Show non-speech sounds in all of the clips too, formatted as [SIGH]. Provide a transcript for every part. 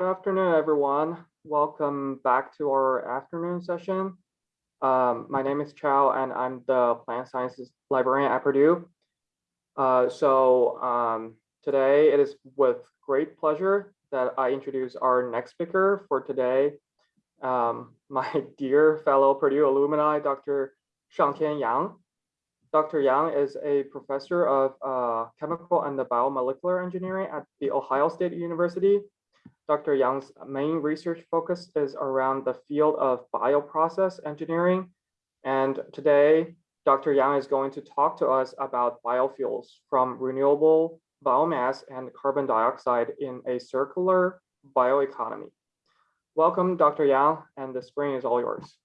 Good afternoon, everyone. Welcome back to our afternoon session. Um, my name is Chow and I'm the plant sciences librarian at Purdue. Uh, so um, today it is with great pleasure that I introduce our next speaker for today, um, [LAUGHS] my dear fellow Purdue alumni, Dr. Shangtian Yang. Dr. Yang is a professor of uh, chemical and the biomolecular engineering at the Ohio State University Dr. Yang's main research focus is around the field of bioprocess engineering. And today, Dr. Yang is going to talk to us about biofuels from renewable biomass and carbon dioxide in a circular bioeconomy. Welcome, Dr. Yang, and the screen is all yours.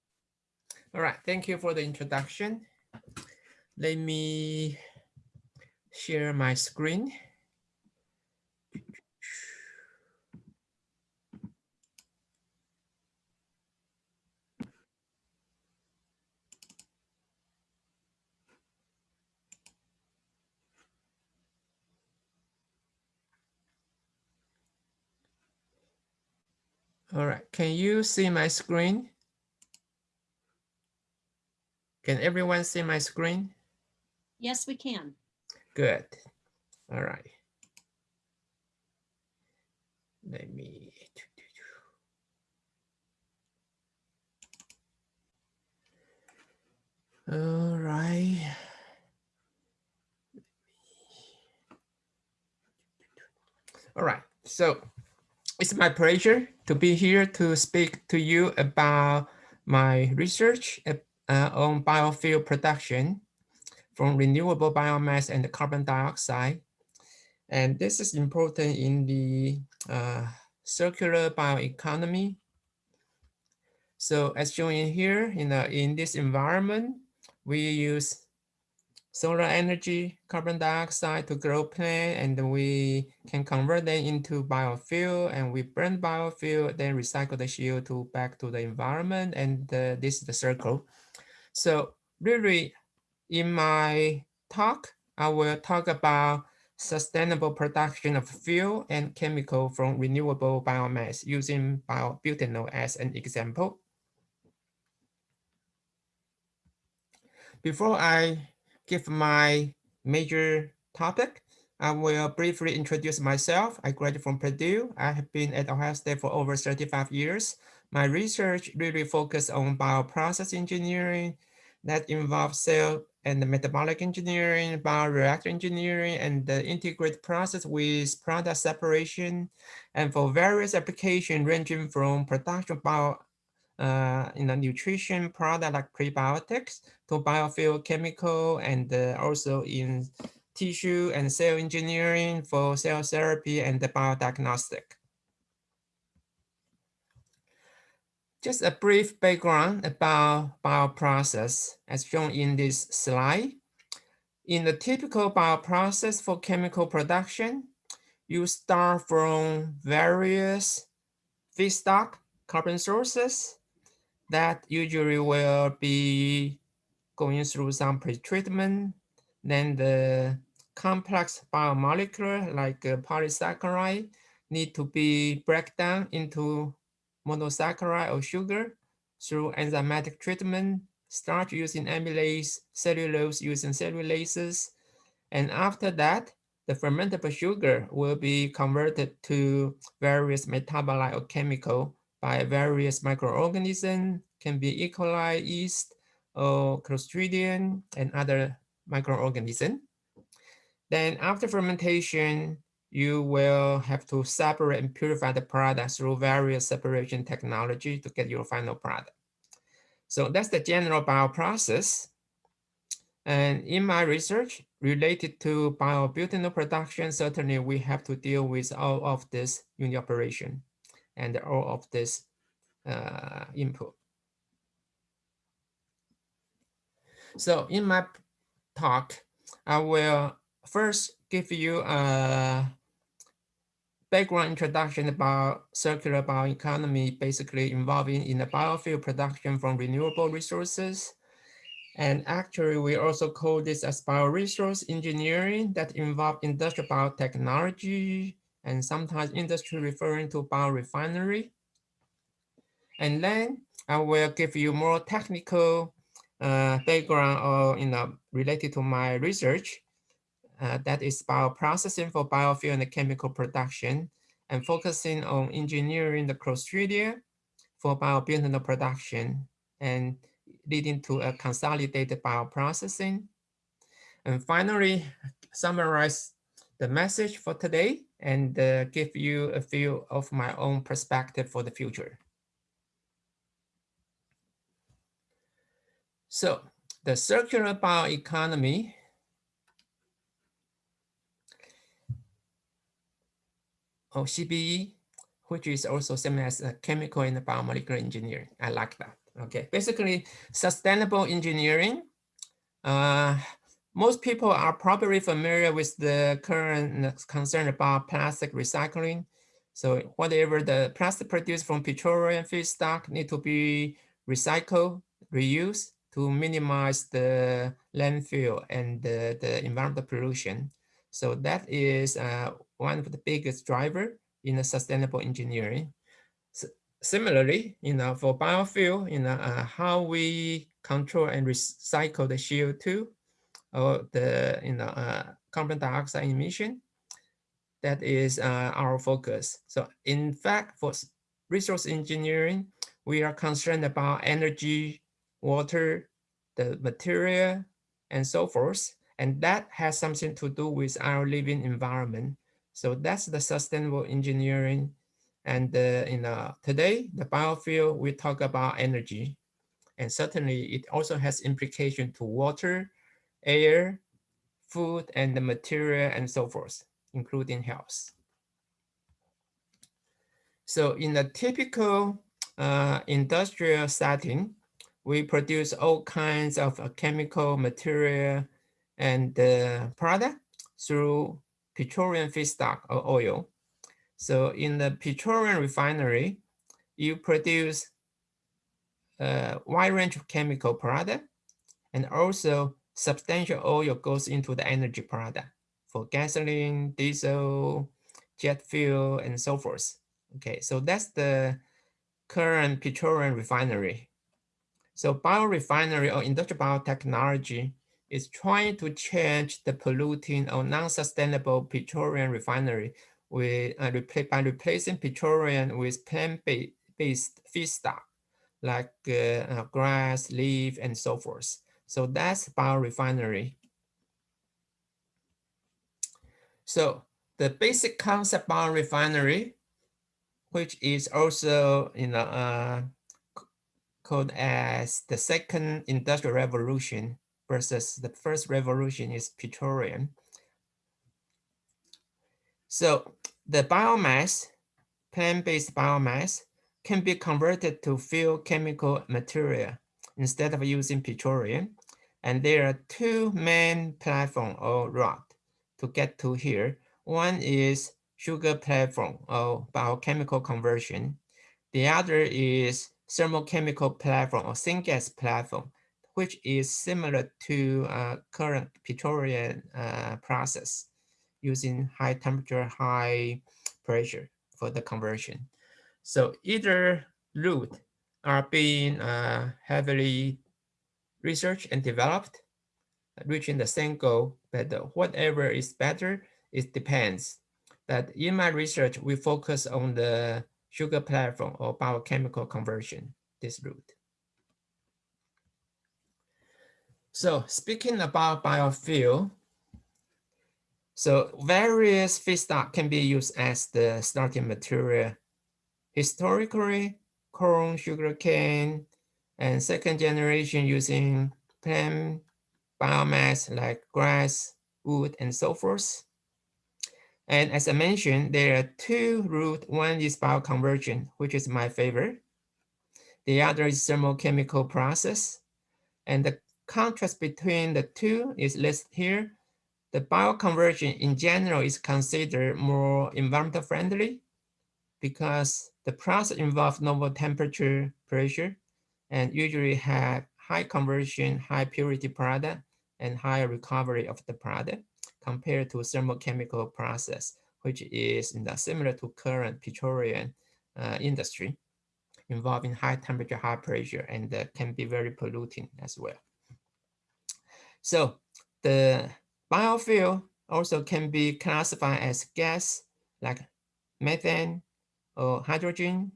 All right, thank you for the introduction. Let me share my screen. All right, can you see my screen? Can everyone see my screen? Yes, we can. Good. All right. Let me. All right. All right. So it's my pleasure to be here to speak to you about my research uh, on biofuel production from renewable biomass and carbon dioxide. And this is important in the uh, circular bioeconomy. So as shown in here, in, the, in this environment, we use solar energy, carbon dioxide to grow plant, and we can convert them into biofuel, and we burn biofuel, then recycle the CO2 back to the environment, and uh, this is the circle. So really, in my talk, I will talk about sustainable production of fuel and chemical from renewable biomass using biobutanol as an example. Before I give my major topic, I will briefly introduce myself. I graduated from Purdue. I have been at Ohio State for over 35 years. My research really focused on bioprocess engineering that involves cell and metabolic engineering, bioreactor engineering, and the integrated process with product separation, and for various applications ranging from production bio uh, in the nutrition product like prebiotics to biofuel chemical and uh, also in tissue and cell engineering for cell therapy and the biodiagnostic. Just a brief background about bioprocess as shown in this slide. In the typical bioprocess for chemical production, you start from various feedstock carbon sources that usually will be going through some pretreatment. Then the complex biomolecule like uh, polysaccharide need to be broken down into monosaccharide or sugar through enzymatic treatment, starch using amylase, cellulose using cellulases. And after that, the fermentable sugar will be converted to various metabolite or chemical by various microorganisms, can be E. coli, yeast, or Clostridium, and other microorganisms. Then after fermentation, you will have to separate and purify the product through various separation technology to get your final product. So that's the general bioprocess. And in my research related to biobutanol production, certainly we have to deal with all of this the operation and all of this uh, input. So in my talk, I will first give you a background introduction about circular bioeconomy, basically involving in the biofuel production from renewable resources. And actually, we also call this as bioresource engineering that involve industrial biotechnology and sometimes industry referring to biorefinery. And then I will give you more technical uh, background or you know related to my research. Uh, that is bioprocessing for biofuel and chemical production and focusing on engineering the Clostridia for biobutanol production and leading to a consolidated bioprocessing. And finally, summarize the message for today and uh, give you a few of my own perspective for the future. So the circular bioeconomy or CBE, which is also same as a chemical and biomolecular engineering. I like that. Okay, basically sustainable engineering. Uh, most people are probably familiar with the current concern about plastic recycling. So whatever the plastic produced from petroleum feedstock need to be recycled, reused to minimize the landfill and the, the environmental pollution. So that is uh, one of the biggest driver in the sustainable engineering. So similarly, you know, for biofuel, you know, uh, how we control and recycle the CO2 or the you know uh, carbon dioxide emission. That is uh, our focus. So in fact, for resource engineering, we are concerned about energy, water, the material, and so forth. And that has something to do with our living environment. So that's the sustainable engineering. And uh, you know, today, the biofuel, we talk about energy. And certainly it also has implication to water, air, food, and the material and so forth, including health. So in a typical uh, industrial setting, we produce all kinds of uh, chemical material and uh, product through petroleum feedstock or oil. So in the petroleum refinery, you produce a wide range of chemical product and also substantial oil goes into the energy product for gasoline, diesel, jet fuel, and so forth. Okay, so that's the current petroleum refinery. So biorefinery or industrial biotechnology is trying to change the polluting or non-sustainable petroleum refinery with, uh, by replacing petroleum with plant-based feedstock like uh, uh, grass, leaf, and so forth. So that's biorefinery. So the basic concept biorefinery, which is also you know uh, called as the second industrial revolution versus the first revolution is petroleum. So the biomass, plant-based biomass, can be converted to fuel chemical material instead of using petroleum. And there are two main platform or route to get to here. One is sugar platform or biochemical conversion. The other is thermochemical platform or syngas platform, which is similar to uh, current petroleum uh, process using high temperature, high pressure for the conversion. So either route are being uh, heavily researched and developed, reaching the same goal, but whatever is better, it depends. That in my research, we focus on the sugar platform or biochemical conversion, this route. So speaking about biofuel, so various feedstock can be used as the starting material. Historically, corn, sugarcane, and second generation using plant biomass like grass, wood, and so forth. And as I mentioned, there are two routes. One is bioconversion, which is my favorite. The other is thermochemical process. And the contrast between the two is listed here. The bioconversion in general is considered more environmental friendly because the process involves normal temperature, pressure, and usually have high conversion, high purity product, and higher recovery of the product compared to thermochemical process, which is similar to current petroleum uh, industry involving high temperature, high pressure, and uh, can be very polluting as well. So the biofuel also can be classified as gas like methane or hydrogen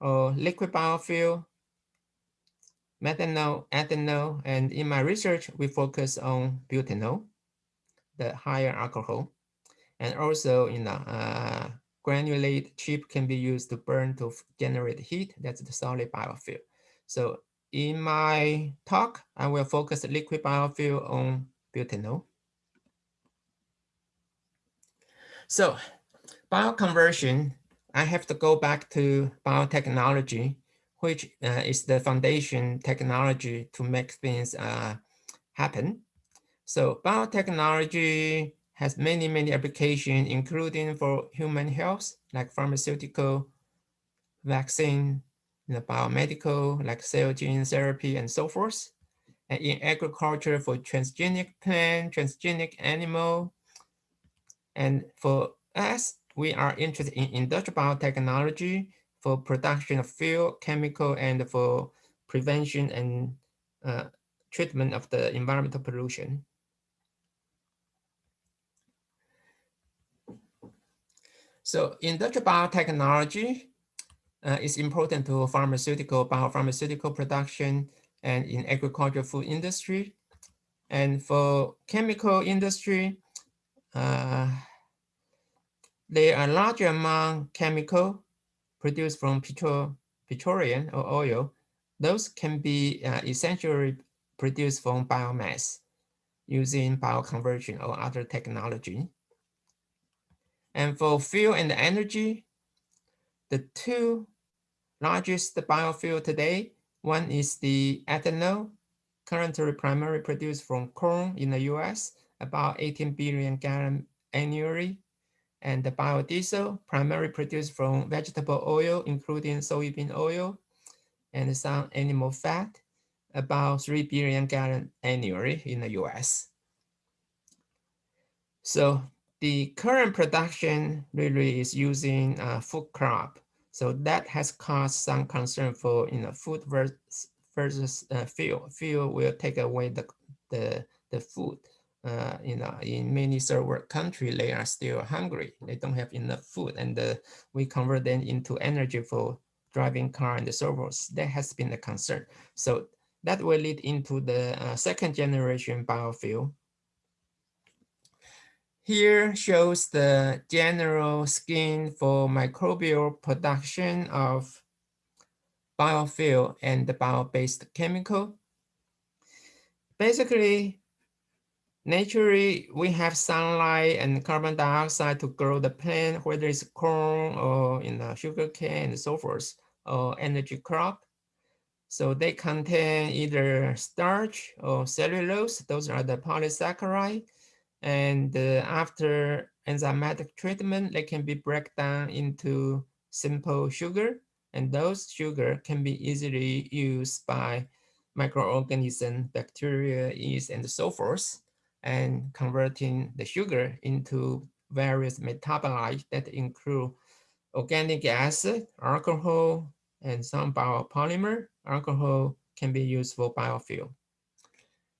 or liquid biofuel, methanol, ethanol, and in my research, we focus on butanol, the higher alcohol, and also in the uh, granulate chip can be used to burn to generate heat. That's the solid biofuel. So in my talk, I will focus liquid biofuel on butanol. So bioconversion, I have to go back to biotechnology, which uh, is the foundation technology to make things uh, happen. So biotechnology has many, many applications, including for human health, like pharmaceutical, vaccine, know, biomedical, like cell gene therapy and so forth. And in agriculture for transgenic plant, transgenic animal. And for us, we are interested in industrial biotechnology for production of fuel, chemical, and for prevention and uh, treatment of the environmental pollution. So industrial biotechnology uh, is important to pharmaceutical, biopharmaceutical production and in agricultural food industry. And for chemical industry, uh, there are large amount chemical produced from petro petroleum or oil. Those can be uh, essentially produced from biomass using bioconversion or other technology. And for fuel and energy, the two largest biofuel today, one is the ethanol, currently primarily produced from corn in the US, about 18 billion gallon annually. And the biodiesel, primarily produced from vegetable oil, including soybean oil and some animal fat, about 3 billion gallon annually in the US. So the current production really is using uh, food crop. So that has caused some concern for you know food versus versus uh, fuel. Fuel will take away the the the food. Uh, you know, in many third world countries, they are still hungry. They don't have enough food, and uh, we convert them into energy for driving car and so forth. That has been a concern. So that will lead into the uh, second generation biofuel here shows the general scheme for microbial production of biofuel and the bio-based chemical. Basically, naturally, we have sunlight and carbon dioxide to grow the plant, whether it's corn or in the sugar cane and so forth, or energy crop. So they contain either starch or cellulose. Those are the polysaccharide and uh, after enzymatic treatment, they can be broken down into simple sugar. And those sugar can be easily used by microorganisms, bacteria, yeast, and so forth, and converting the sugar into various metabolites that include organic acid, alcohol, and some biopolymer. Alcohol can be used for biofuel.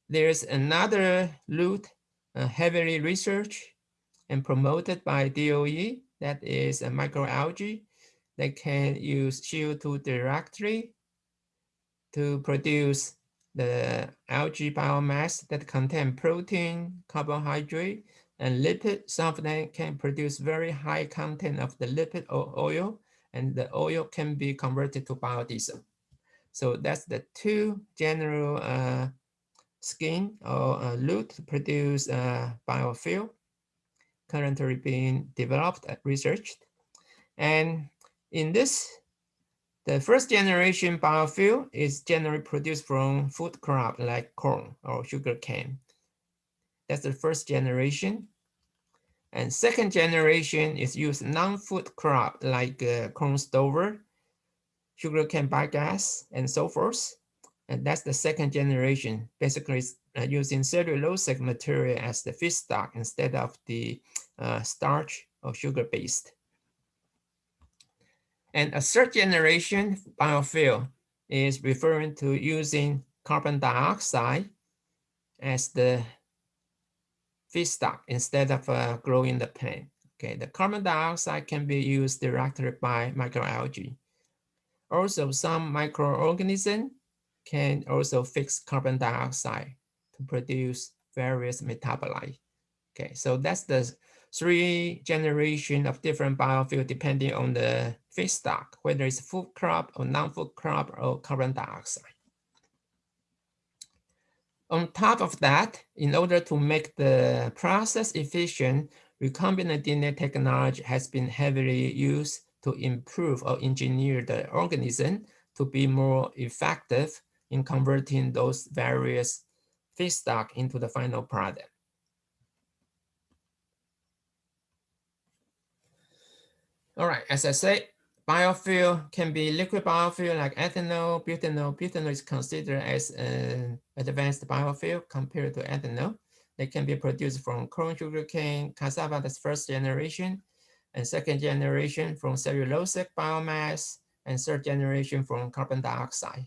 There's another route uh, heavily researched and promoted by DOE, that is a microalgae that can use CO2 directly to produce the algae biomass that contain protein, carbohydrate, and lipid. Some of them can produce very high content of the lipid or oil, and the oil can be converted to biodiesel. So that's the two general uh, skin or a route to produce a biofuel currently being developed and researched. And in this, the first generation biofuel is generally produced from food crop like corn or sugar cane. That's the first generation. And second generation is used non-food crop like uh, corn stover, sugarcane biogas, and so forth. And that's the second generation, basically uh, using cellulosic material as the feedstock instead of the uh, starch or sugar-based. And a third generation biofuel is referring to using carbon dioxide as the feedstock instead of uh, growing the plant. Okay, the carbon dioxide can be used directly by microalgae. Also, some microorganisms can also fix carbon dioxide to produce various metabolites. Okay, so that's the three generation of different biofuel depending on the feedstock, whether it's food crop or non-food crop or carbon dioxide. On top of that, in order to make the process efficient, recombinant DNA technology has been heavily used to improve or engineer the organism to be more effective in converting those various feedstock into the final product. All right, as I said, biofuel can be liquid biofuel like ethanol, butanol. Butanol is considered as an advanced biofuel compared to ethanol. They can be produced from corn, sugarcane, cassava, that's first generation, and second generation from cellulosic biomass, and third generation from carbon dioxide,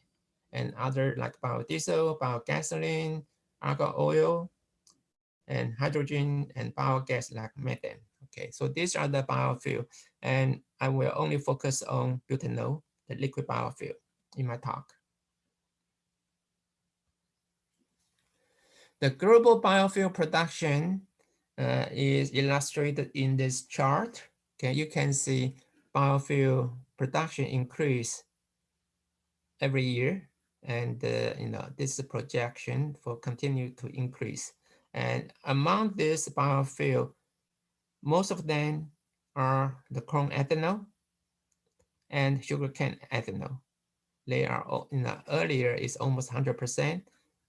and other like biodiesel, biogasoline, argon oil, and hydrogen, and biogas like methane. Okay, so these are the biofuel, and I will only focus on butanol, the liquid biofuel, in my talk. The global biofuel production uh, is illustrated in this chart. Okay, you can see biofuel production increase every year, and uh, you know this is projection for continue to increase. And among this biofuel, most of them are the corn ethanol and sugarcane ethanol. They are in the earlier is almost 100%,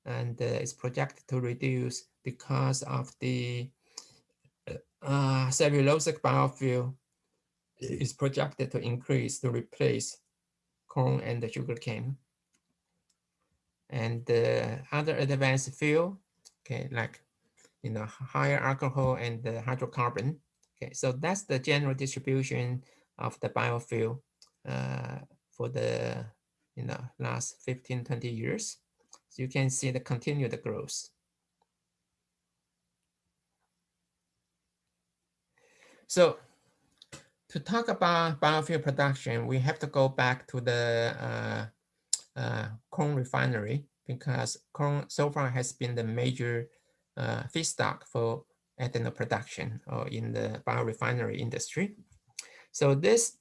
and uh, it's projected to reduce because of the uh, cellulosic biofuel is projected to increase to replace corn and the sugarcane. And the other advanced fuel, okay, like you know higher alcohol and the hydrocarbon. Okay, so that's the general distribution of the biofuel uh, for the you know last 15, 20 years. So you can see the continued growth. So to talk about biofuel production, we have to go back to the uh, uh, corn refinery because corn so far has been the major uh, feedstock for ethanol production or in the biorefinery industry. So this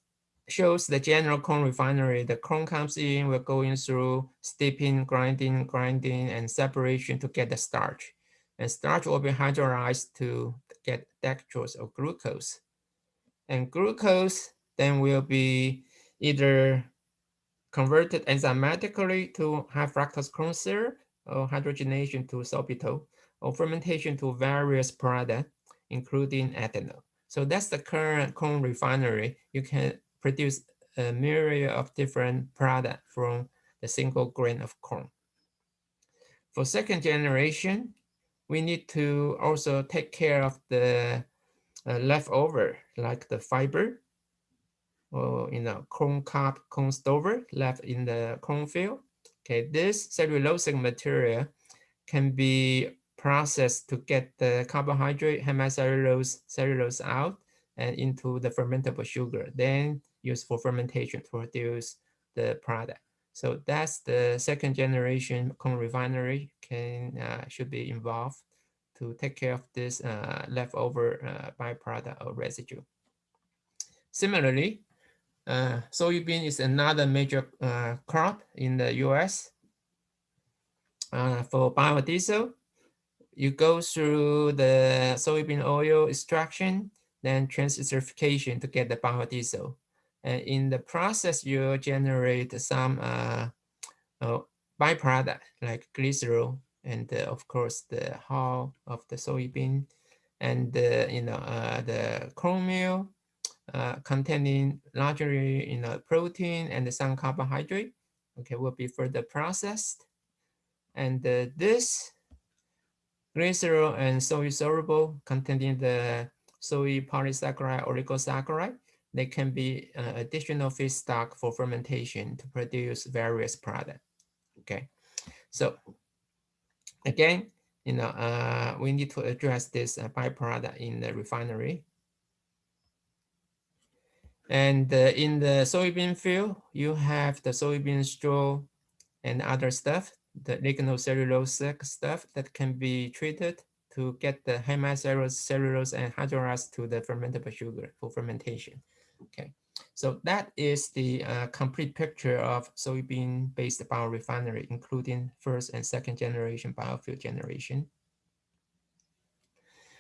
shows the general corn refinery. The corn comes in, we're going through steeping, grinding, grinding, and separation to get the starch. And starch will be hydrolyzed to get dextrose or glucose. And glucose then will be either converted enzymatically to high fructose corn syrup or hydrogenation to sorbitol or fermentation to various products, including ethanol. So that's the current corn refinery. You can produce a myriad of different products from the single grain of corn. For second generation, we need to also take care of the uh, leftover, like the fiber, or you know, corn cob, corn stover left in the cornfield. Okay, this cellulosic material can be processed to get the carbohydrate, hemicellulose, cellulose out and into the fermentable sugar. Then used for fermentation to produce the product. So that's the second generation corn refinery can uh, should be involved to take care of this uh, leftover uh, byproduct or residue. Similarly, uh, soybean is another major uh, crop in the US. Uh, for biodiesel, you go through the soybean oil extraction, then transesterification to get the biodiesel. And in the process, you generate some uh, uh, byproduct like glycerol and uh, of course the hull of the soybean and you know uh, the corn meal uh, containing largely you know protein and some carbohydrate okay will be further processed and this glycerol and soy soluble containing the soy polysaccharide, oligosaccharide, they can be uh, additional feedstock for fermentation to produce various products. Okay, so again, you know, uh, we need to address this uh, byproduct in the refinery. And uh, in the soybean field, you have the soybean straw and other stuff, the lignocellulosic stuff that can be treated to get the hemicellulose, cellulose, and hydrolyzed to the fermentable sugar for fermentation. Okay, so that is the uh, complete picture of soybean-based biorefinery, including first and second generation biofuel generation.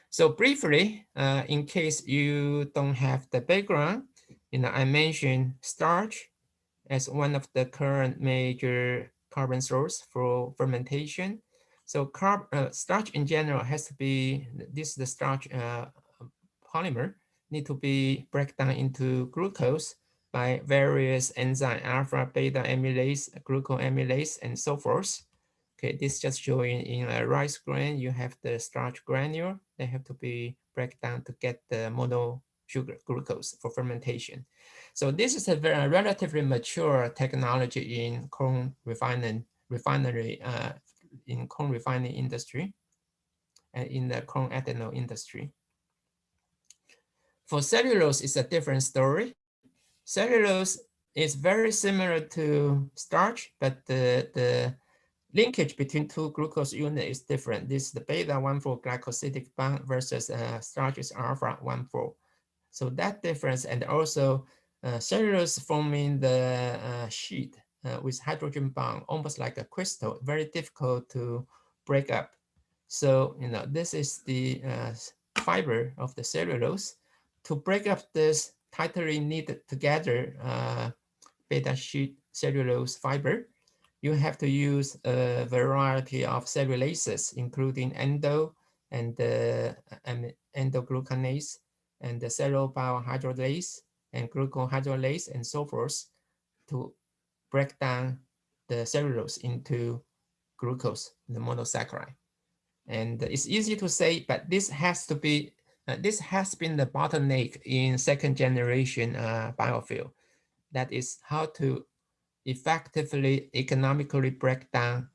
So briefly, uh, in case you don't have the background, you know, I mentioned starch as one of the current major carbon source for fermentation. So carb, uh, starch in general has to be, this is the starch uh, polymer, need to be break down into glucose by various enzyme, alpha, beta amylase, glucoamylase, and so forth. Okay, this just showing in a rice grain, you have the starch granule. They have to be break down to get the mono sugar glucose for fermentation. So this is a very relatively mature technology in corn refining refinery uh, in corn refining industry and in the corn ethanol industry. For cellulose, it's a different story. Cellulose is very similar to starch, but the, the linkage between two glucose units is different. This is the beta 1,4 glycosidic bond versus uh, starch is alpha 1,4. So that difference and also uh, cellulose forming the uh, sheet uh, with hydrogen bond, almost like a crystal, very difficult to break up. So, you know, this is the uh, fiber of the cellulose. To break up this tightly knit together uh, beta sheet cellulose fiber, you have to use a variety of cellulases, including endo and uh, endoglucanase and the cellobiohydrolase and glucohydrolase and so forth to break down the cellulose into glucose, the monosaccharide. And it's easy to say, but this has to be, uh, this has been the bottleneck in second generation uh, biofuel. That is how to effectively economically break down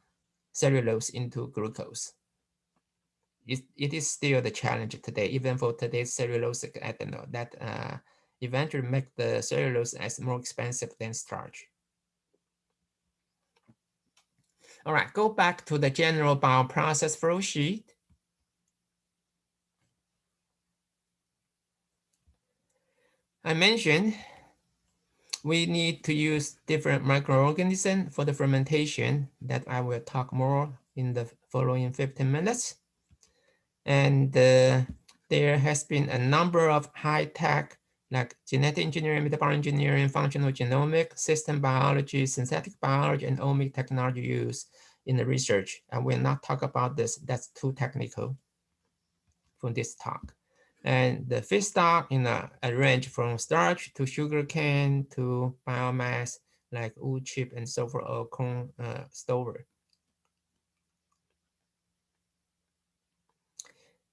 cellulose into glucose. It, it is still the challenge today, even for today's cellulosic ethanol that uh, eventually make the cellulose as more expensive than starch. All right, go back to the general bioprocess flow sheet. I mentioned we need to use different microorganisms for the fermentation that I will talk more in the following 15 minutes. And uh, there has been a number of high-tech like genetic engineering, metabolic engineering, functional genomics, system biology, synthetic biology, and omic technology use in the research. And we'll not talk about this, that's too technical for this talk. And the feedstock in a, a range from starch to sugar cane to biomass like wood chip and so forth or corn uh, stover.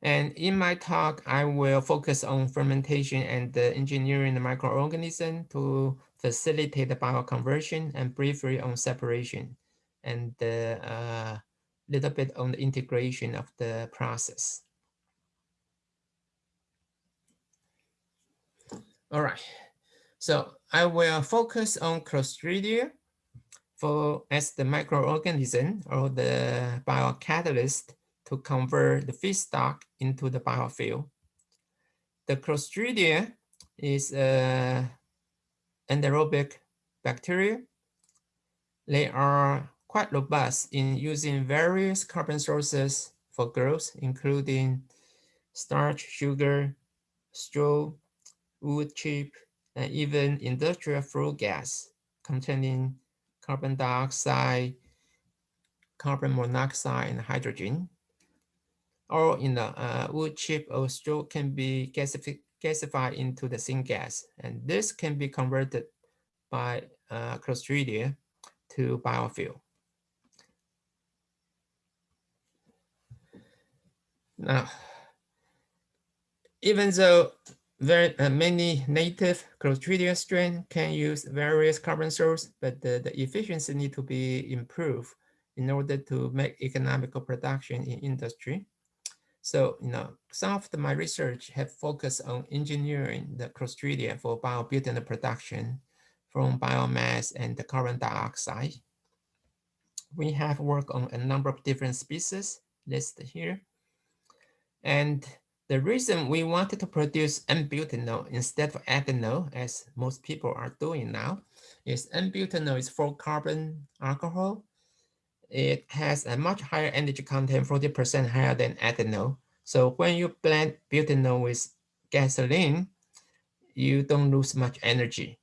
And in my talk, I will focus on fermentation and the engineering the microorganism to facilitate the bioconversion and briefly on separation and a uh, little bit on the integration of the process. All right, so I will focus on Clostridia for as the microorganism or the biocatalyst to convert the feedstock into the biofuel. The Clostridia is a anaerobic bacteria. They are quite robust in using various carbon sources for growth, including starch, sugar, straw, wood chip, and even industrial flue gas containing carbon dioxide, carbon monoxide, and hydrogen or in the uh, wood chip or straw can be gasifi gasified into the syngas. And this can be converted by uh, Clostridia to biofuel. Now, even though very uh, many native Clostridia strain can use various carbon sources, but the, the efficiency need to be improved in order to make economical production in industry. So, you know, some of the, my research have focused on engineering the Clostridia for biobutanol production from biomass and the carbon dioxide. We have worked on a number of different species listed here. And the reason we wanted to produce N-butanol instead of ethanol, as most people are doing now, is N-butanol is four carbon alcohol. It has a much higher energy content, 40% higher than ethanol. So when you blend butanol with gasoline, you don't lose much energy.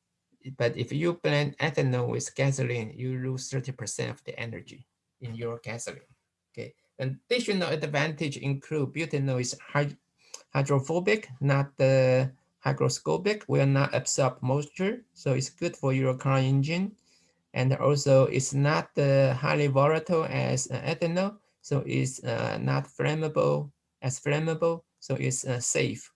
But if you blend ethanol with gasoline, you lose 30% of the energy in your gasoline. Okay. Additional advantage include butanol is hydrophobic, not the hygroscopic, will not absorb moisture. So it's good for your car engine. And also it's not uh, highly volatile as uh, ethanol. So it's uh, not flammable as flammable. So it's uh, safe.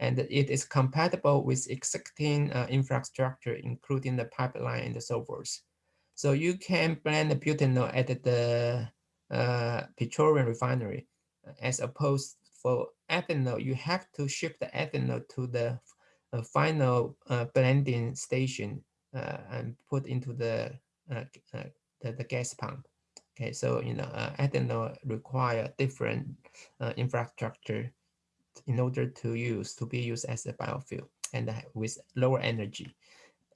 And it is compatible with existing infrastructure, including the pipeline and so forth. So you can blend the butanol at the uh, petroleum refinery as opposed for ethanol, you have to ship the ethanol to the uh, final uh, blending station and put into the, uh, uh, the, the gas pump. Okay, so you know uh, ethanol require different infrastructure in order to use to be used as a biofuel and with lower energy.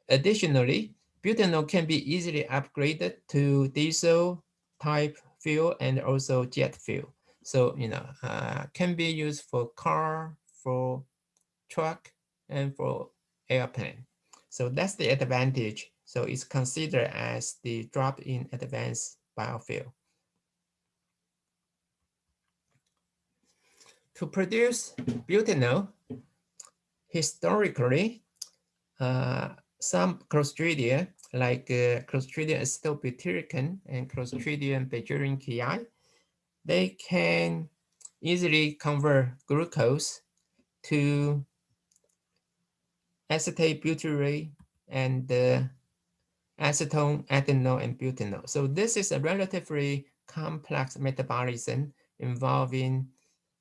Additionally, butanol can be easily upgraded to diesel type fuel and also jet fuel. So, you know, uh, can be used for car, for truck, and for airplane. So that's the advantage. So it's considered as the drop-in advanced biofuel. To produce butanol, historically, uh, some Clostridia, like uh, Clostridium acetobutyricum and Clostridium beijerinckii, they can easily convert glucose to acetate butyrate and uh, acetone, ethanol, and butanol. So this is a relatively complex metabolism involving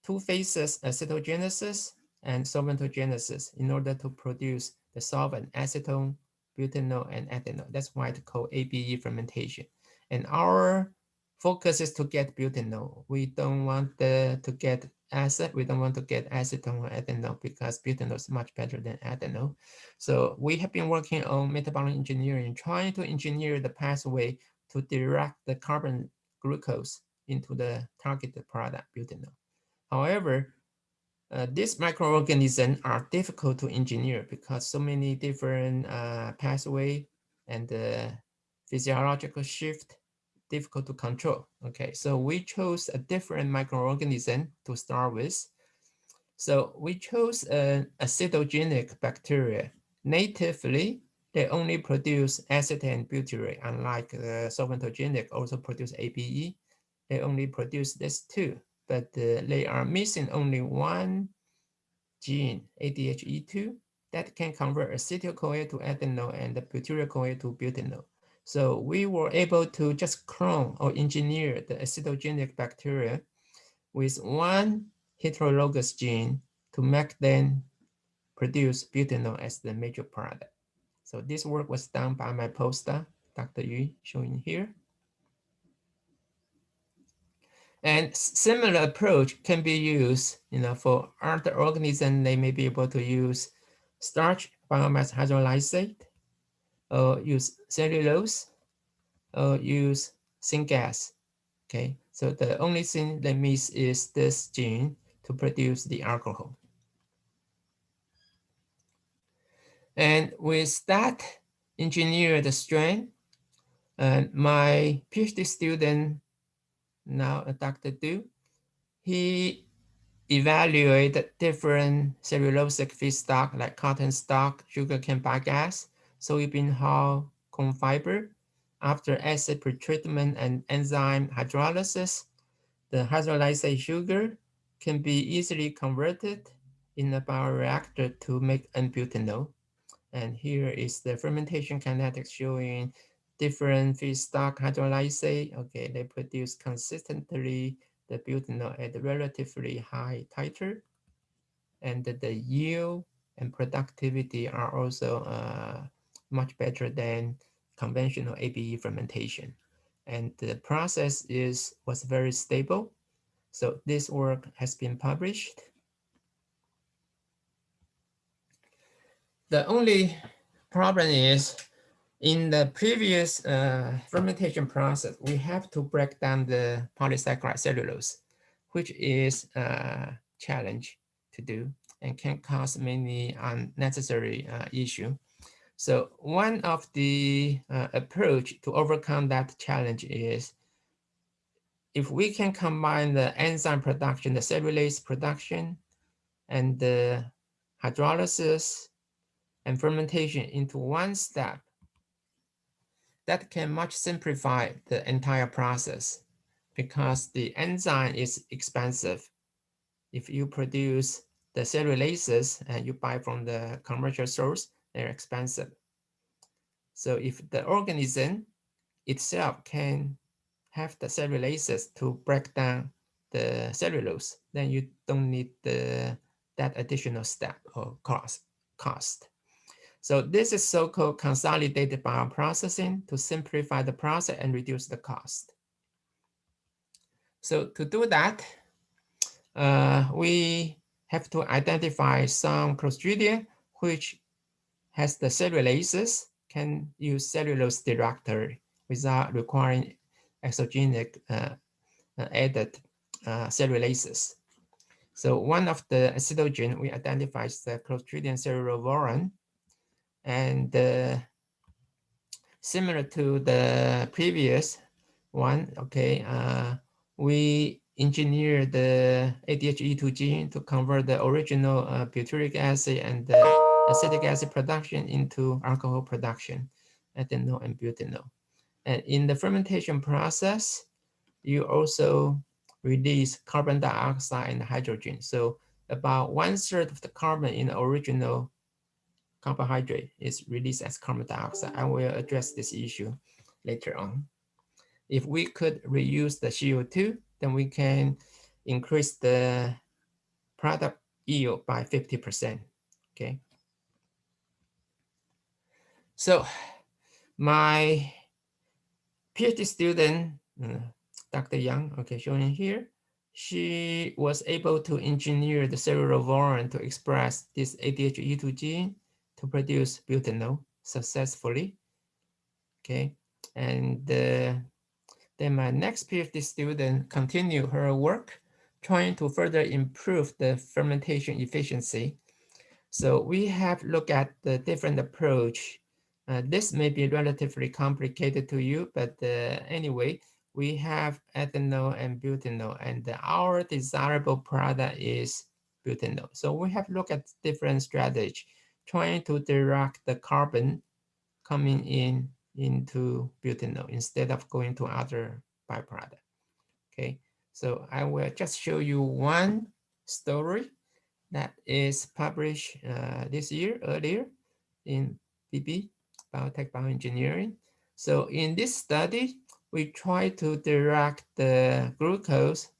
two phases, acetogenesis and solventogenesis, in order to produce the solvent acetone, butanol, and ethanol. That's why it's called ABE fermentation. And our focus is to get butanol. We don't want the, to get acid. We don't want to get acetone or ethanol because butanol is much better than ethanol. So we have been working on metabolic engineering, trying to engineer the pathway to direct the carbon glucose into the targeted product, butanol. However, uh, these microorganisms are difficult to engineer because so many different uh, pathway and the physiological shift difficult to control. Okay, so we chose a different microorganism to start with. So we chose an acetogenic bacteria. Natively, they only produce acetate and butyrate, unlike the solventogenic also produce ABE. They only produce this two, but uh, they are missing only one gene, ADHE2, that can convert acetyl-CoA to ethanol and the butyryl-CoA to butanol. So we were able to just clone or engineer the acetogenic bacteria with one heterologous gene to make them produce butanol as the major product. So this work was done by my postdoc, Dr. Yu, showing here. And similar approach can be used, you know, for other organisms. They may be able to use starch biomass hydrolysate use cellulose or use syngas. Okay, so the only thing that miss is this gene to produce the alcohol. And with that engineered strain, uh, my PhD student, now Dr. Du, he evaluated different cellulosic feedstock like cotton stalk, sugarcane bagasse, soybean hull, corn fiber. After acid pretreatment and enzyme hydrolysis, the hydrolyzed sugar can be easily converted in a bioreactor to make N-butanol. And here is the fermentation kinetics showing different feedstock hydrolyzate. Okay, they produce consistently the butanol at relatively high titer. And the yield and productivity are also uh, much better than conventional ABE fermentation. And the process is was very stable. So this work has been published. The only problem is in the previous uh, fermentation process, we have to break down the polysaccharide cellulose, which is a challenge to do and can cause many unnecessary uh, issue. So one of the uh, approach to overcome that challenge is if we can combine the enzyme production, the cellulase production, and the hydrolysis and fermentation into one step, that can much simplify the entire process because the enzyme is expensive. If you produce the cellulases and you buy from the commercial source, they're expensive. So if the organism itself can have the cellulases to break down the cellulose, then you don't need the that additional step or cost. cost. So this is so-called consolidated bioprocessing to simplify the process and reduce the cost. So to do that, uh, we have to identify some Clostridium which has the cellulases, can use cellulose directly without requiring exogenic uh, uh, added uh, cellulases. So one of the acetogen we identify is the Clostridium cerulavorin, and uh, similar to the previous one, okay, uh, we engineered the ADHE2 gene to convert the original uh, butyric acid and the acetic acid production into alcohol production, ethanol and butanol. And in the fermentation process, you also release carbon dioxide and hydrogen. So about one third of the carbon in the original carbohydrate is released as carbon dioxide. I will address this issue later on. If we could reuse the CO2, then we can increase the product yield by 50%, okay? So my PhD student, uh, Dr. Yang, okay, shown here, she was able to engineer the cerulavorin to express this ADHE2 gene to produce butanol successfully. Okay, and uh, then my next PhD student continued her work trying to further improve the fermentation efficiency. So we have looked at the different approach. Uh, this may be relatively complicated to you, but uh, anyway, we have ethanol and butanol, and our desirable product is butanol. So we have looked at different strategies trying to direct the carbon coming in into butanol instead of going to other byproduct. Okay, so I will just show you one story that is published uh, this year earlier in BB, Biotech Bioengineering. So in this study, we try to direct the glucose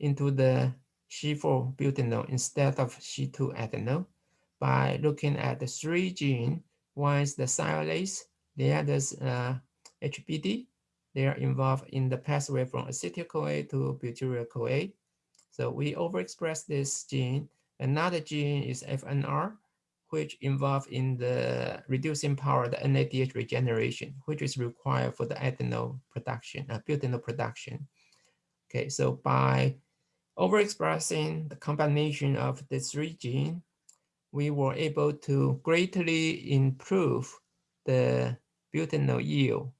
into the C4 butanol instead of C2 ethanol by looking at the three genes. One is the sialase, the other is uh, HBD. They are involved in the pathway from acetyl-CoA to butyryl-CoA. So we overexpress this gene. Another gene is FNR, which involved in the reducing power the NADH regeneration, which is required for the ethanol production, uh, butanol production. Okay, so by overexpressing the combination of the three gene, we were able to greatly improve the butanol yield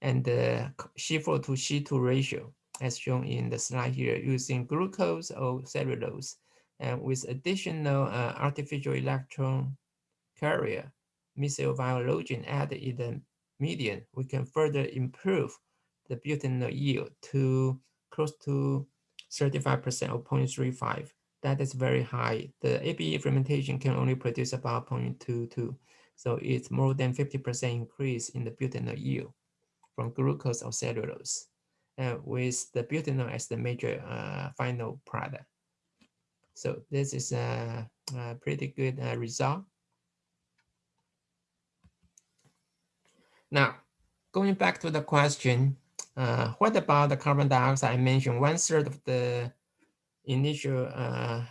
and the C4 to C2 ratio, as shown in the slide here, using glucose or cellulose, and with additional uh, artificial electron carrier, mesilviologen added in the median, we can further improve the butanol yield to close to 35% or 0.35 that is very high. The ABE fermentation can only produce about 0.22. So it's more than 50% increase in the butanol yield from glucose or cellulose, uh, with the butanol as the major uh, final product. So this is a, a pretty good uh, result. Now, going back to the question, uh, what about the carbon dioxide? I mentioned one third of the initial uh,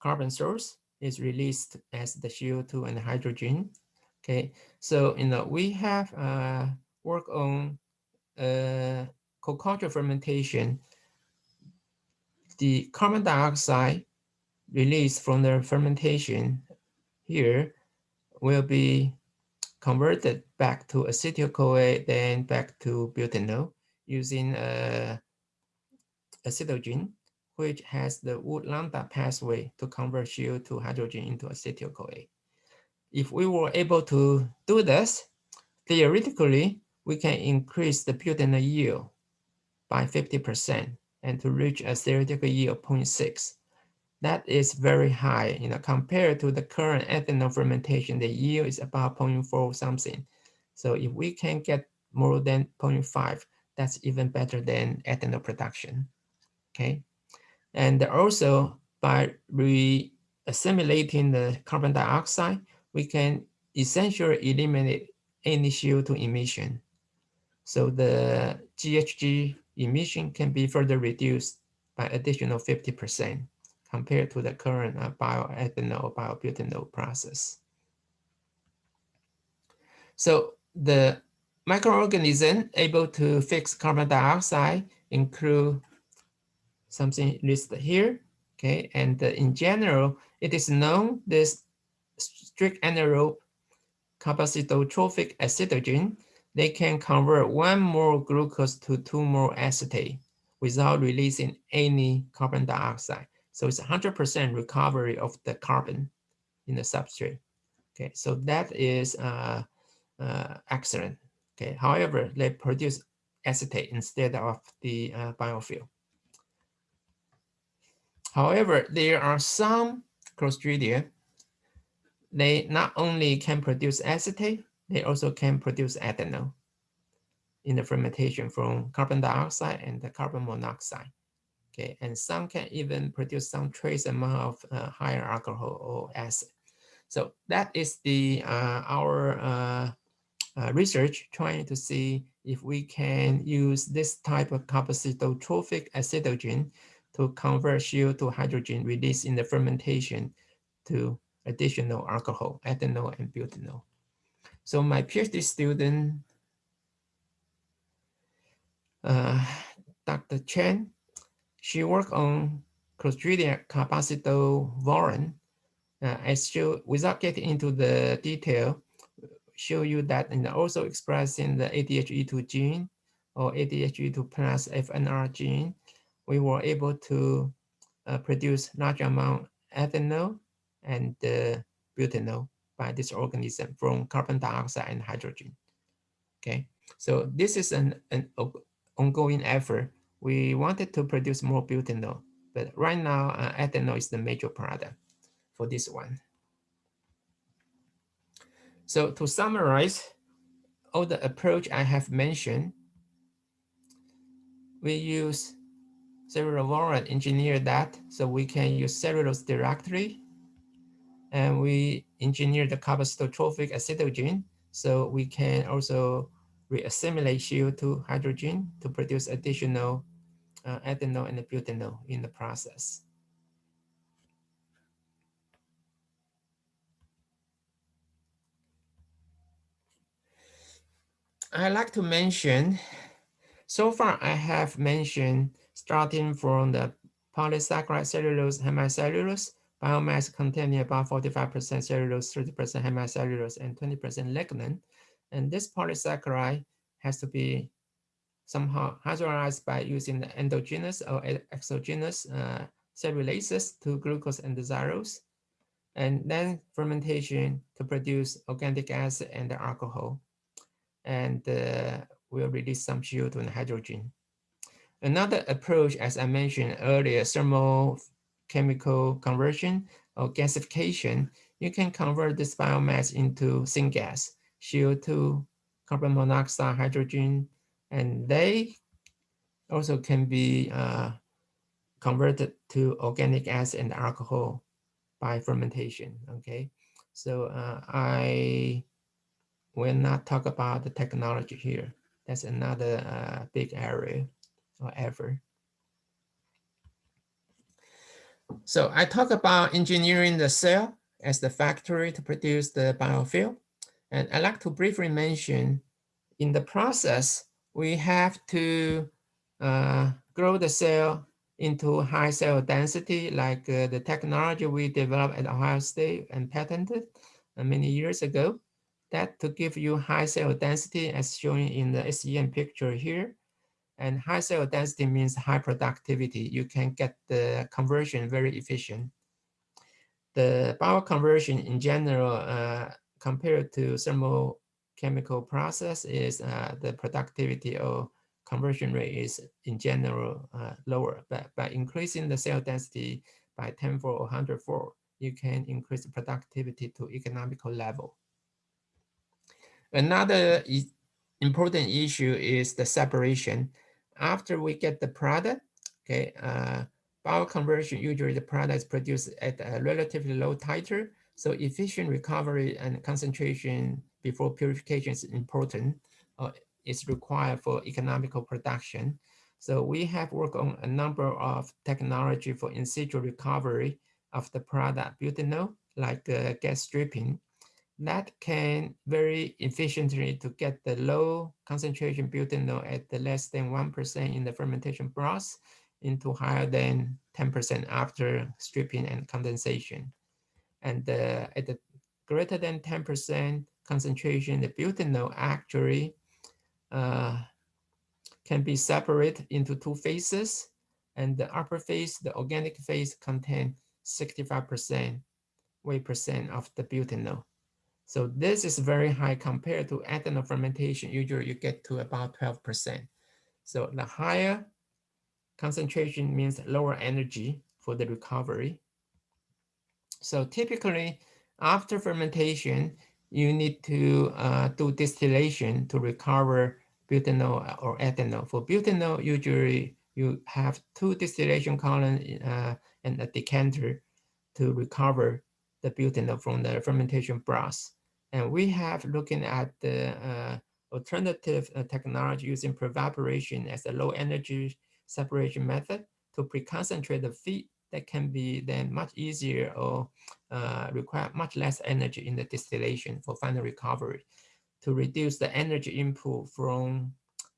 carbon source is released as the CO2 and hydrogen. Okay, so you know we have uh, work on uh, co-culture fermentation. The carbon dioxide released from the fermentation here will be converted back to acetyl-CoA, then back to butanol using uh, acetogen which has the Wood lambda pathway to convert CO2 hydrogen into acetyl-CoA. If we were able to do this, theoretically, we can increase the butanol yield by 50% and to reach a theoretical yield of 0.6. That is very high, you know, compared to the current ethanol fermentation, the yield is about 0.4 something. So if we can get more than 0.5, that's even better than ethanol production, okay? And also by re-assimilating the carbon dioxide, we can essentially eliminate any CO2 emission. So the GHG emission can be further reduced by additional 50% compared to the current uh, bioethanol, biobutanol process. So the microorganism able to fix carbon dioxide include something listed here. Okay, and uh, in general, it is known this strict anaerobe capacitotrophic acetogen, they can convert one more glucose to two more acetate without releasing any carbon dioxide. So it's 100% recovery of the carbon in the substrate. Okay, so that is uh, uh, excellent. Okay, however, they produce acetate instead of the uh, biofuel. However, there are some Clostridia, they not only can produce acetate, they also can produce ethanol in the fermentation from carbon dioxide and the carbon monoxide. Okay, and some can even produce some trace amount of uh, higher alcohol or acid. So that is the uh, our uh, uh research trying to see if we can use this type of capacitotrophic acetogen to convert CO2 hydrogen released in the fermentation to additional alcohol, ethanol, and butanol. So my PhD student, uh, Dr. Chen, she worked on Clostridium capacitovorin. Uh, I show, without getting into the detail, show you that and also expressing the ADHE2 gene or ADHE2 plus FNR gene we were able to uh, produce large amount ethanol and uh, butanol by this organism from carbon dioxide and hydrogen. Okay, so this is an, an ongoing effort. We wanted to produce more butanol, but right now uh, ethanol is the major product for this one. So to summarize, all the approach I have mentioned, we use Several warrant engineer that so we can use cellulose directly. And we engineer the capacitotrophic acetogen so we can also reassimilate CO2 hydrogen to produce additional uh, ethanol and butanol in the process. I like to mention, so far I have mentioned starting from the polysaccharide cellulose hemicellulose biomass containing about 45% cellulose, 30% hemicellulose, and 20% lignin. And this polysaccharide has to be somehow hydrolyzed by using the endogenous or exogenous uh, cellulases to glucose and xylose, and then fermentation to produce organic acid and alcohol. And uh, will release some CO2 and hydrogen. Another approach, as I mentioned earlier, thermal chemical conversion or gasification, you can convert this biomass into syngas, CO2, carbon monoxide, hydrogen, and they also can be uh, converted to organic acid and alcohol by fermentation, okay? So uh, I will not talk about the technology here. That's another uh, big area or effort. So I talk about engineering the cell as the factory to produce the biofuel. And I'd like to briefly mention in the process, we have to uh, grow the cell into high cell density, like uh, the technology we developed at Ohio State and patented uh, many years ago. That to give you high cell density as shown in the SEM picture here. And high cell density means high productivity. You can get the conversion very efficient. The bioconversion in general, uh, compared to thermochemical process is uh, the productivity or conversion rate is in general uh, lower, but by increasing the cell density by 10 fold or 100 fold, you can increase the productivity to economical level. Another important issue is the separation. After we get the product, okay, uh, bioconversion, usually the product is produced at a relatively low titer, so efficient recovery and concentration before purification is important, uh, is required for economical production. So we have worked on a number of technology for in situ recovery of the product butanol, like uh, gas stripping, that can very efficiently to get the low concentration butanol at the less than 1% in the fermentation broth into higher than 10% after stripping and condensation. And uh, at the greater than 10% concentration, the butanol actually uh, can be separated into two phases. And the upper phase, the organic phase, contain 65% weight percent of the butanol. So this is very high compared to ethanol fermentation. Usually you get to about 12%. So the higher concentration means lower energy for the recovery. So typically after fermentation, you need to uh, do distillation to recover butanol or ethanol. For butanol, usually you have two distillation columns uh, and a decanter to recover the butanol from the fermentation broth. And we have looking at the uh, alternative uh, technology using prevaporation as a low energy separation method to pre-concentrate the feed that can be then much easier or uh, require much less energy in the distillation for final recovery to reduce the energy input from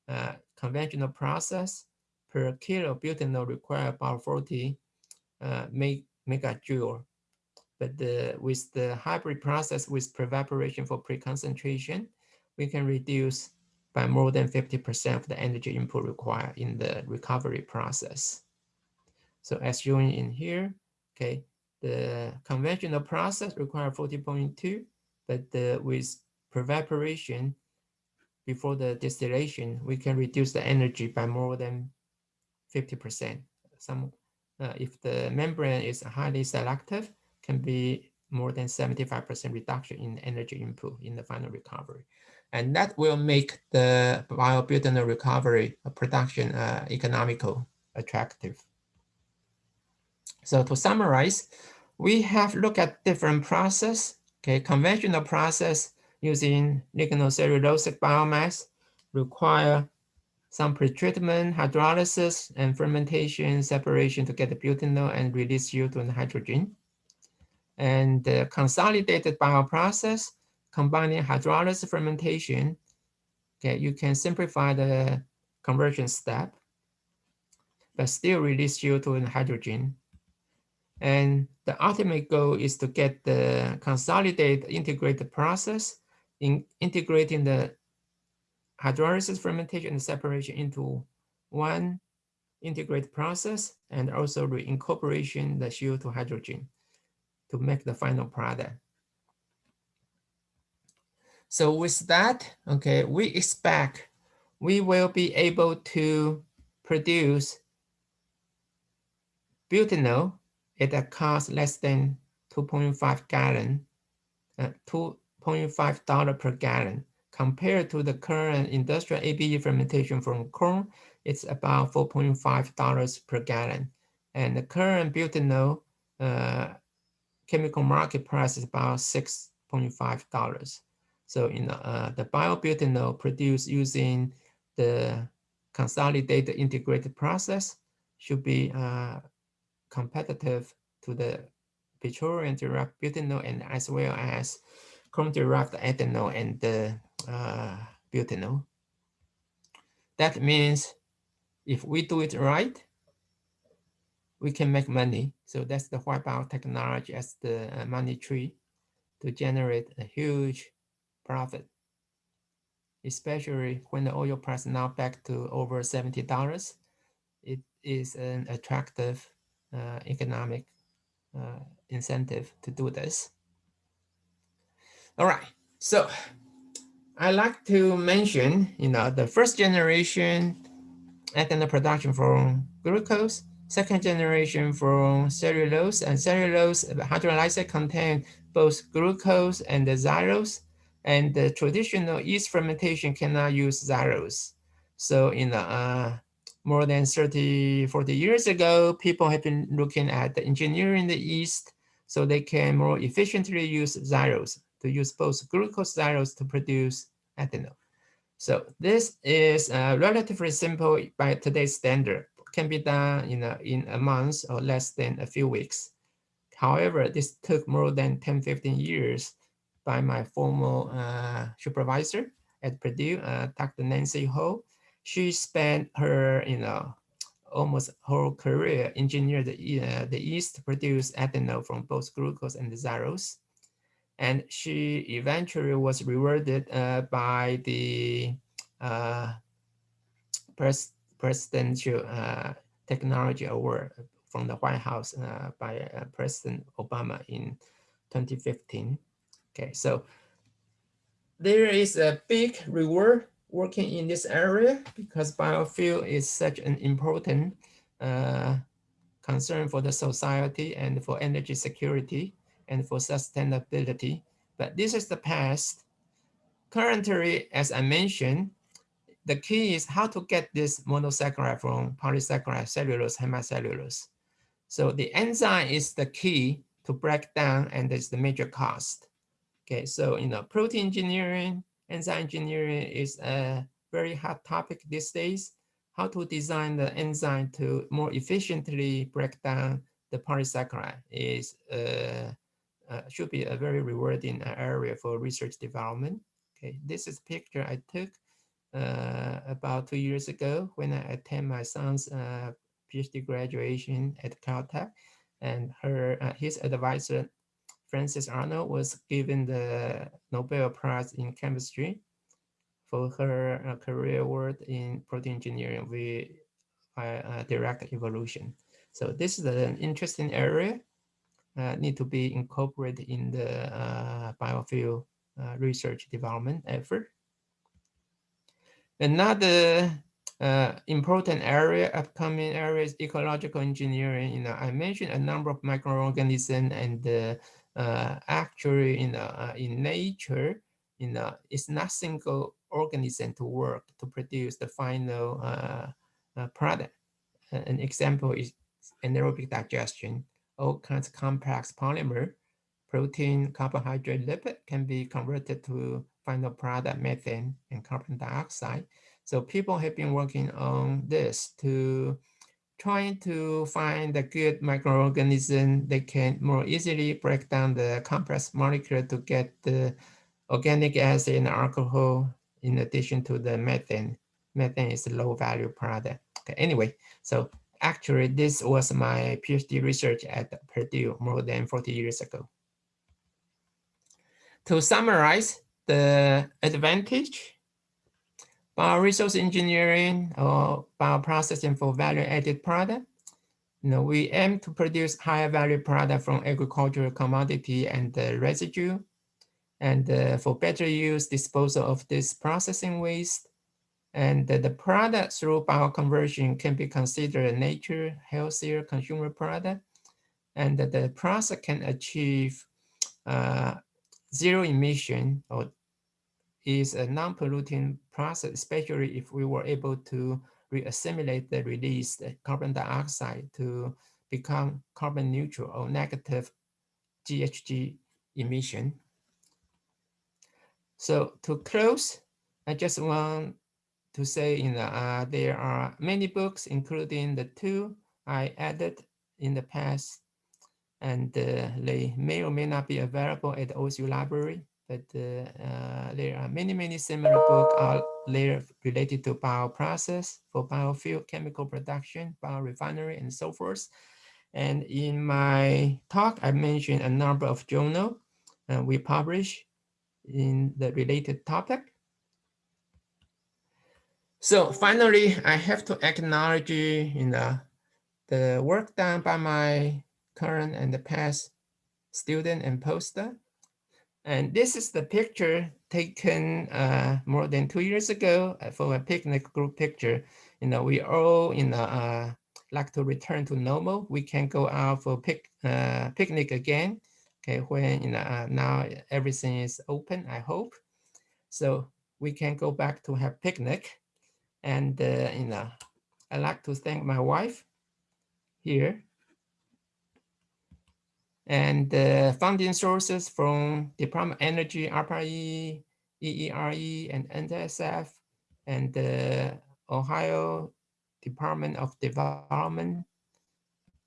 uh, conventional process per kilo butanol require about 40 uh, megajoule but the, with the hybrid process with prevaporation for pre-concentration, we can reduce by more than 50% of the energy input required in the recovery process. So as shown in here, okay, the conventional process require 40.2, but the, with prevaporation before the distillation, we can reduce the energy by more than 50%. Some, uh, if the membrane is highly selective, can be more than 75% reduction in energy input in the final recovery. And that will make the biobutanol recovery production uh, economical, attractive. So to summarize, we have looked at different process, okay, conventional process using lignocellulosic biomass require some pretreatment, hydrolysis, and fermentation separation to get the butanol and release CO2 and hydrogen and the consolidated bioprocess combining hydrolysis fermentation, okay, you can simplify the conversion step, but still release CO2 and hydrogen. And the ultimate goal is to get the consolidated integrated process in integrating the hydrolysis fermentation and separation into one integrated process and also reincorporation the CO2 hydrogen to make the final product. So with that, okay, we expect we will be able to produce butanol at costs less than 2.5 gallon, uh, 2.5 dollar per gallon. Compared to the current industrial ABE fermentation from corn, it's about 4.5 dollars per gallon. And the current butanol uh, chemical market price is about 6.5 dollars. So you uh, the biobutanol produced using the consolidated integrated process should be uh, competitive to the petroleum derived butanol and as well as corn derived ethanol and the uh, butanol. That means if we do it right, we can make money. So that's the white biotechnology as the uh, money tree to generate a huge profit, especially when the oil price now back to over $70. It is an attractive economic uh, incentive to do this. All right, so I like to mention, you know, the first generation ethanol production from glucose, second generation from cellulose, and cellulose hydrolysis contain both glucose and the xylose, and the traditional yeast fermentation cannot use xylose. So, you know, uh, more than 30, 40 years ago, people have been looking at the engineering in the yeast so they can more efficiently use xylose to use both glucose xylose to produce ethanol. So this is uh, relatively simple by today's standard, can be done you know, in a month or less than a few weeks. However, this took more than 10, 15 years by my former uh, supervisor at Purdue, uh, Dr. Nancy Ho. She spent her, you know, almost whole career engineered the, uh, the yeast to produce ethanol from both glucose and xylose and she eventually was rewarded uh, by the uh, pres presidential uh, technology award from the White House uh, by uh, President Obama in 2015. Okay, so there is a big reward working in this area because biofuel is such an important uh, concern for the society and for energy security and for sustainability. But this is the past. Currently, as I mentioned, the key is how to get this monosaccharide from polysaccharide, cellulose, hemicellulose. So the enzyme is the key to break down and it's the major cost. Okay, so you know, protein engineering, enzyme engineering is a very hot topic these days. How to design the enzyme to more efficiently break down the polysaccharide is uh, uh, should be a very rewarding area for research development. Okay, this is a picture I took uh, about two years ago when I attend my son's uh, PhD graduation at Caltech, and her uh, his advisor Frances Arnold was given the Nobel Prize in chemistry for her uh, career work in protein engineering with direct evolution. So this is an interesting area uh, need to be incorporated in the uh, biofuel uh, research development effort. Another uh, important area, upcoming area is ecological engineering. You know, I mentioned a number of microorganisms and uh, actually, know, uh, in nature, you know, it's not single organism to work to produce the final product. An example is anaerobic digestion all kinds of complex polymer, protein, carbohydrate, lipid can be converted to final product methane and carbon dioxide. So people have been working on this to trying to find a good microorganism that can more easily break down the complex molecule to get the organic acid and alcohol in addition to the methane. Methane is a low value product. Okay, anyway, so Actually, this was my PhD research at Purdue more than 40 years ago. To summarize the advantage, bioresource engineering or bioprocessing for value-added product, you know, we aim to produce higher value product from agricultural commodity and the residue. And uh, for better use disposal of this processing waste, and the, the product through bioconversion can be considered a nature, healthier consumer product. and that the process can achieve uh, zero emission or is a non-polluting process, especially if we were able to re-assimilate the released carbon dioxide to become carbon neutral or negative GHG emission. So to close, I just want to say, you know, uh, there are many books, including the two I added in the past, and uh, they may or may not be available at the OSU library, but uh, uh, there are many, many similar books there related to bioprocess for biofuel, chemical production, biorefinery, and so forth. And in my talk, I mentioned a number of journal uh, we publish in the related topic. So finally, I have to acknowledge you know, the work done by my current and the past student and postdoc. And this is the picture taken uh, more than two years ago uh, for a picnic group picture. You know, we all you know uh, like to return to normal. We can go out for pic uh, picnic again. Okay, when you know uh, now everything is open, I hope. So we can go back to have picnic. And uh, you know, I like to thank my wife here and the funding sources from Department of Energy, ARPA-E, EERE, and NSF, and the Ohio Department of Development,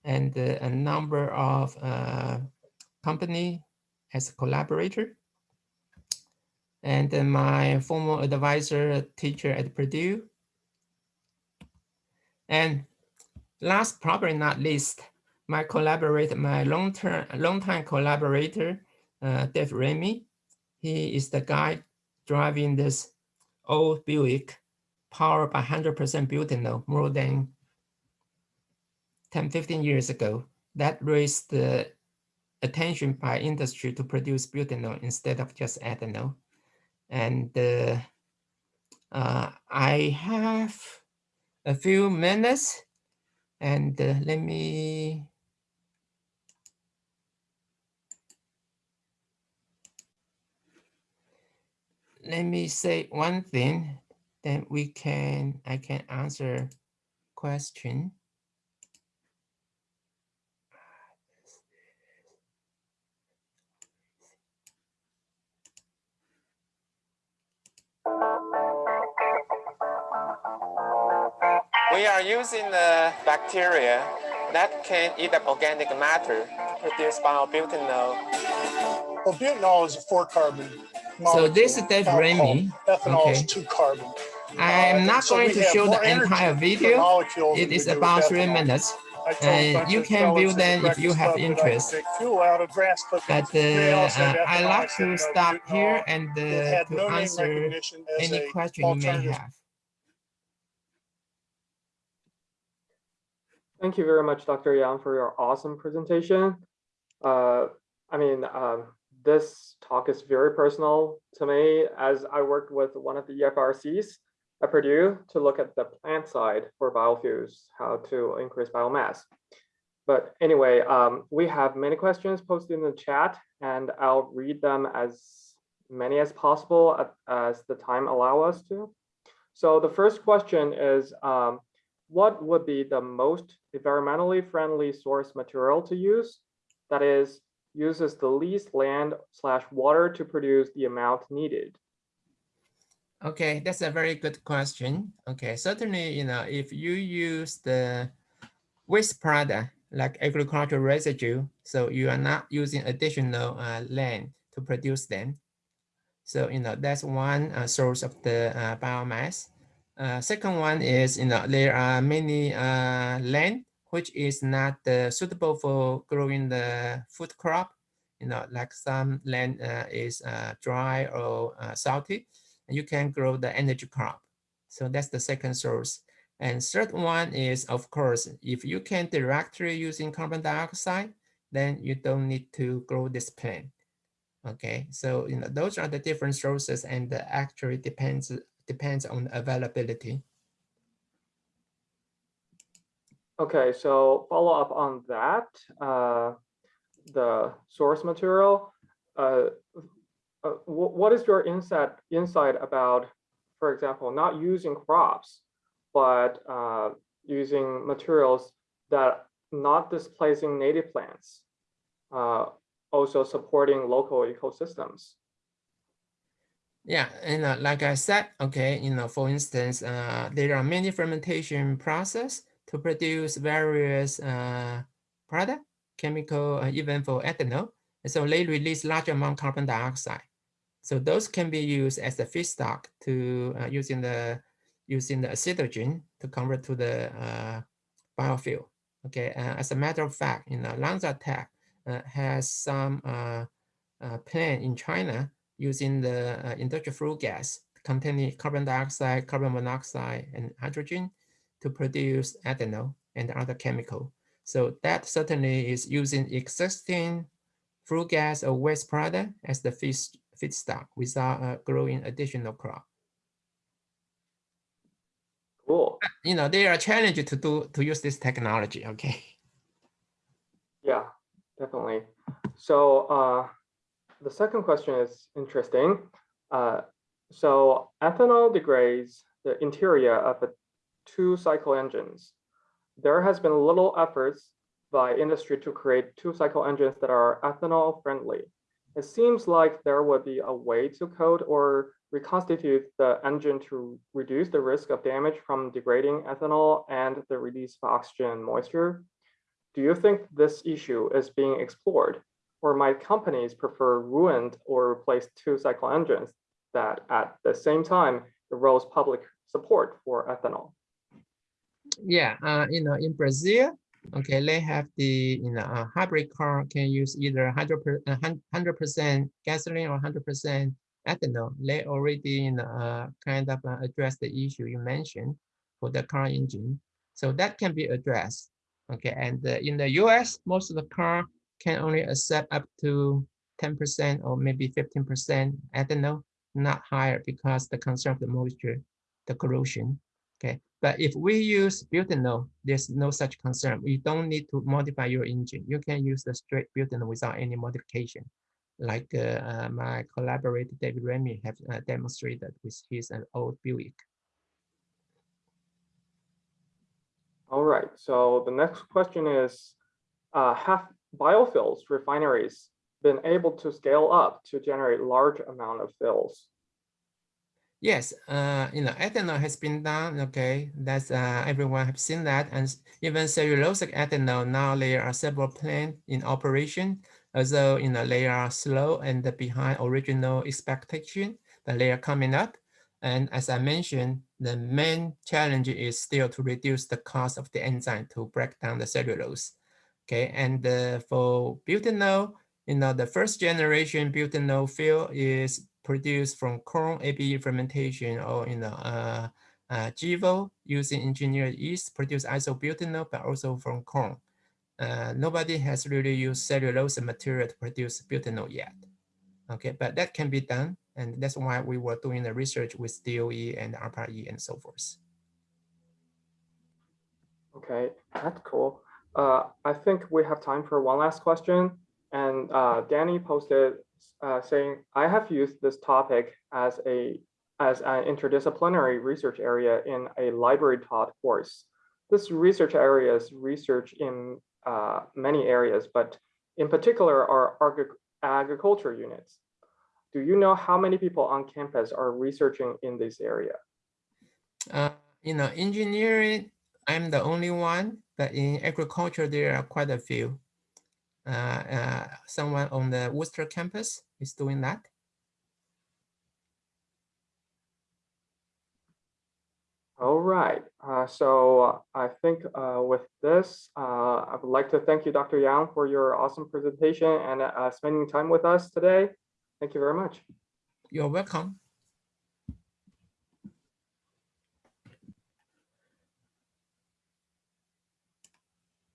and uh, a number of uh, company as a collaborator. And my former advisor, teacher at Purdue. And last, probably not least, my collaborator, my long-term, long-time collaborator, uh, Dave Remy. He is the guy driving this old Buick powered by 100% butanol more than 10, 15 years ago. That raised the attention by industry to produce butanol instead of just ethanol. And uh, uh, I have a few minutes and uh, let me let me say one thing, then we can, I can answer question. We are using the bacteria that can eat up organic matter to produce biobutanol. Well, butanol is a four carbon. So this is Dave molecule. Remy. Ethanol Okay. is two carbon. I am Uh, not so going to show the entire video. molecule It than is we do about three minutes, I told a and you can view at them if you have Club that I could interest. out of grass but uh, They all said uh, I ethanol. like to stop here and uh, to no answer any question you may have. Thank you very much, Dr. Yang, for your awesome presentation. Uh, I mean, um, this talk is very personal to me as I worked with one of the EFRCs at Purdue to look at the plant side for biofuels, how to increase biomass. But anyway, um, we have many questions posted in the chat and I'll read them as many as possible as the time allow us to. So the first question is, um, what would be the most environmentally friendly source material to use? That is, uses the least land slash water to produce the amount needed. Okay, that's a very good question. Okay, certainly, you know, if you use the waste product like agricultural residue, so you are not using additional uh, land to produce them. So, you know, that's one uh, source of the uh, biomass. Uh, second one is, you know, there are many uh, land which is not uh, suitable for growing the food crop. You know, like some land uh, is uh, dry or uh, salty you can grow the energy crop. So that's the second source. And third one is, of course, if you can directly using carbon dioxide, then you don't need to grow this plant. Okay, so you know those are the different sources, and the actually depends depends on availability. Okay, so follow up on that, uh, the source material. Uh, uh, what is your insight insight about, for example, not using crops, but uh, using materials that not displacing native plants, uh, also supporting local ecosystems? Yeah, and uh, like I said, okay, you know, for instance, there are many fermentation process to produce various uh, product, chemical, uh, even for ethanol. And so they release large amount carbon dioxide. So those can be used as a feedstock to uh, using the using the acetogen to convert to the uh, biofuel. Okay, uh, as a matter of fact, you know, LanzaTech uh, has some uh, uh, plant in China using the industrial flue gas containing carbon dioxide, carbon monoxide, and hydrogen to produce ethanol and other chemical. So that certainly is using existing flue gas or waste product as the feed, feedstock without uh, growing additional crop. Cool. You know, there are challenged to do to use this technology. Okay. Yeah, definitely. So uh, the second question is interesting. Uh, so ethanol degrades the interior of a two cycle engines. There has been little efforts by industry to create two cycle engines that are ethanol friendly. It seems like there would be a way to code or reconstitute the engine to reduce the risk of damage from degrading ethanol and the release of oxygen moisture. Do you think this issue is being explored? Or might companies prefer ruined or replaced two cycle engines that at the same time erodes public support for ethanol? Yeah, uh, you know, in Brazil, okay, they have the you know a hybrid car can use either hundred hundred percent gasoline or hundred percent ethanol. They already you know uh, kind of uh, address the issue you mentioned for the car engine, so that can be addressed. Okay, and uh, in the U.S., most of the car can only accept up to ten percent or maybe fifteen percent ethanol, not higher because the concern of the moisture, the corrosion. Okay, but if we use butanol, there's no such concern. You don't need to modify your engine. You can use the straight butanol without any modification. Like uh, uh, my collaborator David Remy have uh, demonstrated with his uh, old Buick. All right, so the next question is, uh, have biofuels refineries been able to scale up to generate large amount of fuels? Yes, uh, you know, ethanol has been done. Okay, that's uh, everyone have seen that, and even cellulosic ethanol now there are several plants in operation. Although you know they are slow and behind original expectation, but they are coming up. And as I mentioned, the main challenge is still to reduce the cost of the enzyme to break down the cellulose. Okay, and uh, for butanol, you know, the first generation butanol fuel is produced from corn ABE fermentation or in the uh, uh, GIVO using engineered yeast produce isobutanol, but also from corn. Uh, nobody has really used cellulose material to produce butanol yet. Okay, but that can be done, and that's why we were doing the research with DOE and ARPA-E and so forth. Okay, that's cool. Uh, I think we have time for one last question. And uh, Danny posted uh, saying, I have used this topic as a as an interdisciplinary research area in a library taught course. This research area is research in uh, many areas, but in particular are agri agriculture units. Do you know how many people on campus are researching in this area? Uh, you know, engineering, I'm the only one, but in agriculture, there are quite a few. Uh, uh, someone on the Worcester campus is doing that. All right, uh, so I think uh, with this, uh, I would like to thank you, Dr. Yang, for your awesome presentation and uh, spending time with us today. Thank you very much. You're welcome.